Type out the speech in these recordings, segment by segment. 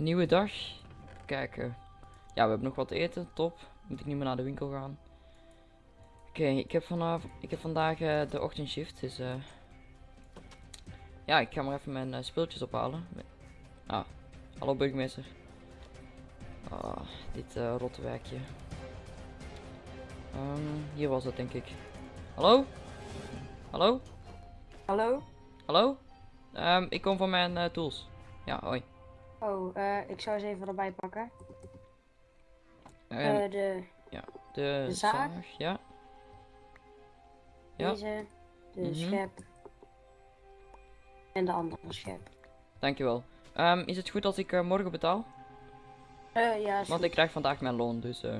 een nieuwe dag. Kijken. Ja, we hebben nog wat te eten. Top. Moet ik niet meer naar de winkel gaan. Oké, ik heb vanavond, ik heb vandaag eh, de ochtendshift. Dus eh. ja, ik ga maar even mijn eh, speeltjes ophalen. Ah, hallo burgemeester. Ah, dit eh rotte werkje. Ehm, hier was het denk ik. Hallo? Hallo? Hallo? Hallo? Ehm, ik kom van mijn tools. Ja, hoi. Oh, eh, ik zou eens even erbij pakken. Ehm, Eh, de, de, de zaag? ja. Ja. deze, de Mhm. schep. En de andere schep. Dankjewel. Ehm, is het goed als ik eh, morgen betaal? Eh, ja, Want goed. ik krijg vandaag mijn loon, dus eh,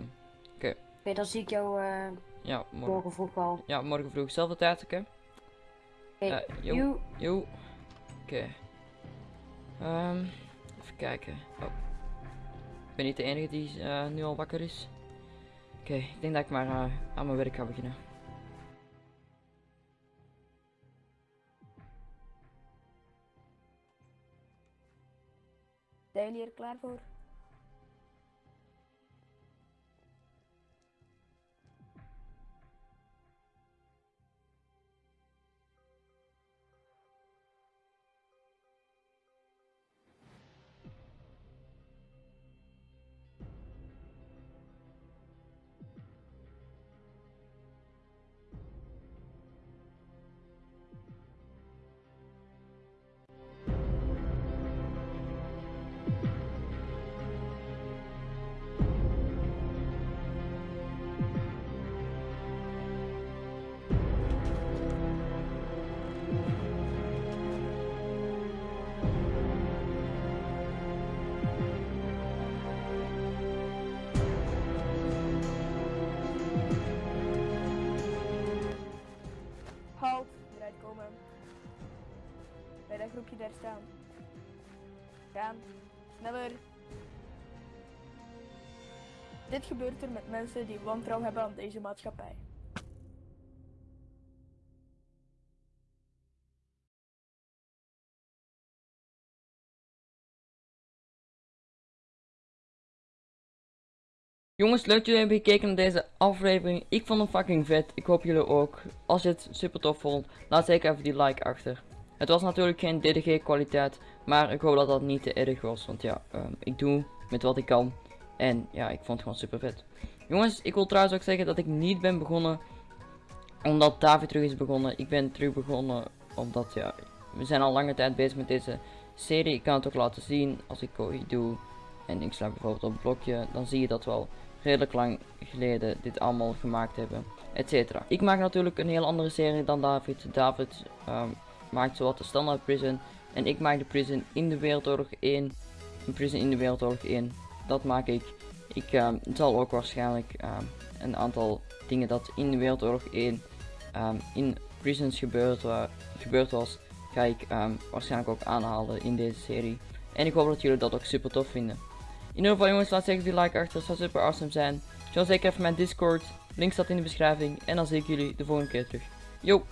Oké, dan zie ik jou eh, ja, morgen. morgen vroeg al. Ja, morgen vroeg. Zelfde tijd, oké? Oké, Eh. Oké. Ehm, kijken. Oh. Ik ben niet de enige die eh, nu al wakker is. Oké, ik denk dat ik maar eh, aan mijn werk ga beginnen. Zijn jullie er klaar voor? Dat groepje daar staan. Gaan, sneller. Dit gebeurt er met mensen die wantrouwen hebben aan deze maatschappij. Jongens, leuk dat jullie hebben gekeken naar deze aflevering. Ik vond hem fucking vet. Ik hoop jullie ook. Als je het super tof vond, laat zeker even die like achter. Het was natuurlijk geen DDG kwaliteit, maar ik hoop dat dat niet te erg was. Want ja, ehm, ik doe met wat ik kan. En ja, ik vond het gewoon super vet. Jongens, ik wil trouwens ook zeggen dat ik niet ben begonnen omdat David terug is begonnen. Ik ben terug begonnen omdat ja, we zijn al lange tijd bezig met deze serie. Ik kan het ook laten zien als ik Kohi doe. En ik sla bijvoorbeeld op het blokje, dan zie je dat wel redelijk lang geleden dit allemaal gemaakt hebben, etc. Ik maak natuurlijk een heel andere serie dan David. David ehm, maakt zowat de standaard prison en ik maak de prison in de Wereldoorlog 1. Een prison in de Wereldoorlog 1. Dat maak ik. Ik ehm, zal ook waarschijnlijk ehm, een aantal dingen dat in de Wereldoorlog 1 ehm, in prisons gebeurd, wa- gebeurd was, ga ik waarschijnlijk ook aanhalen in deze serie. En ik hoop dat jullie dat ook super tof vinden. In ieder geval jongens, laat zeker die like achter, dat zou super awesome zijn. Join zeker even mijn Discord, link staat in de beschrijving. En dan zie ik jullie de volgende keer terug. Yo!